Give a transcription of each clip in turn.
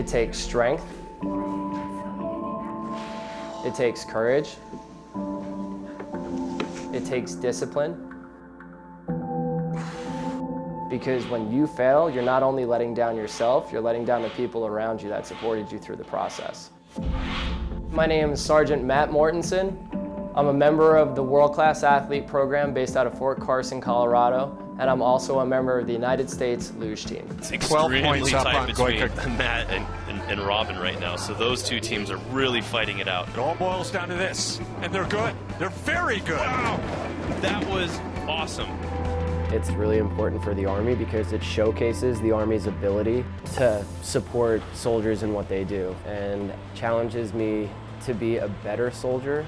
It takes strength. It takes courage. It takes discipline. Because when you fail, you're not only letting down yourself, you're letting down the people around you that supported you through the process. My name is Sergeant Matt Mortensen. I'm a member of the World Class Athlete Program based out of Fort Carson, Colorado, and I'm also a member of the United States Luge Team. It's extremely tight between Matt and, and, and, Robin right now, so those two teams are really fighting it out. It all boils down to this, and they're good. They're very good. Wow, that was awesome. It's really important for the Army because it showcases the Army's ability to support soldiers in what they do and challenges me to be a better soldier.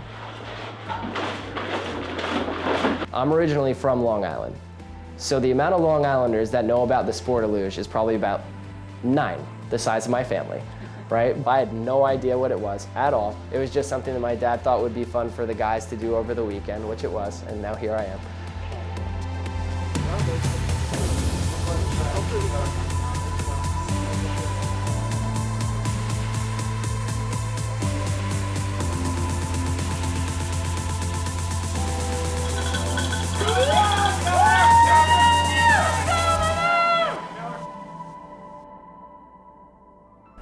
I'm originally from Long Island. So the amount of Long Islanders that know about the sport of luge is probably about nine, the size of my family, right? I had no idea what it was at all. It was just something that my dad thought would be fun for the guys to do over the weekend, which it was, and now here I am.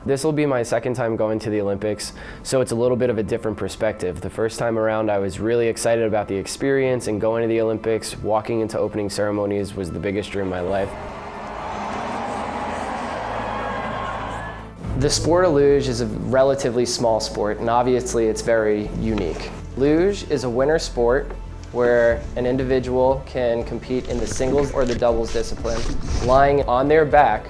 This will be my second time going to the Olympics, so it's a little bit of a different perspective. The first time around I was really excited about the experience and going to the Olympics, walking into opening ceremonies was the biggest dream of my life. The sport of luge is a relatively small sport and obviously it's very unique. Luge is a winter sport where an individual can compete in the singles or the doubles discipline, lying on their back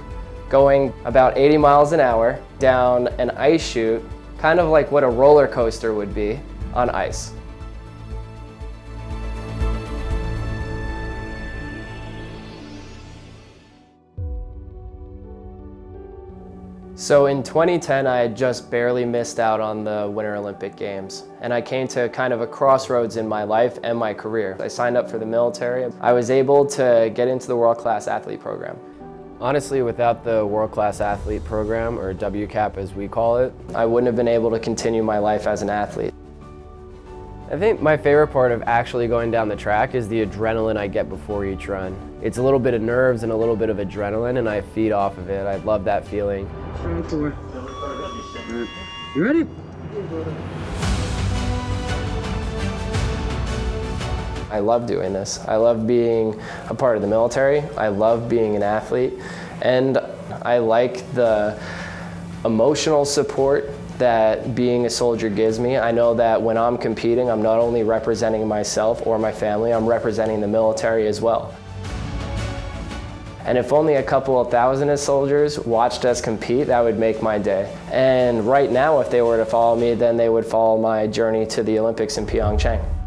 going about 80 miles an hour down an ice chute, kind of like what a roller coaster would be on ice. So in 2010, I had just barely missed out on the Winter Olympic Games. And I came to kind of a crossroads in my life and my career. I signed up for the military. I was able to get into the World Class Athlete Program. Honestly, without the World Class Athlete Program, or WCAP as we call it, I wouldn't have been able to continue my life as an athlete. I think my favorite part of actually going down the track is the adrenaline I get before each run. It's a little bit of nerves and a little bit of adrenaline and I feed off of it. I love that feeling. You ready? I love doing this. I love being a part of the military. I love being an athlete. And I like the emotional support that being a soldier gives me. I know that when I'm competing, I'm not only representing myself or my family, I'm representing the military as well. And if only a couple of thousand of soldiers watched us compete, that would make my day. And right now, if they were to follow me, then they would follow my journey to the Olympics in Pyeongchang.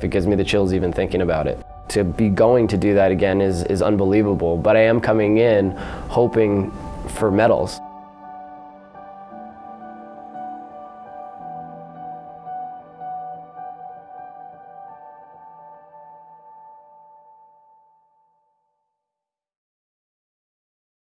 It gives me the chills even thinking about it. To be going to do that again is, is unbelievable, but I am coming in hoping for medals.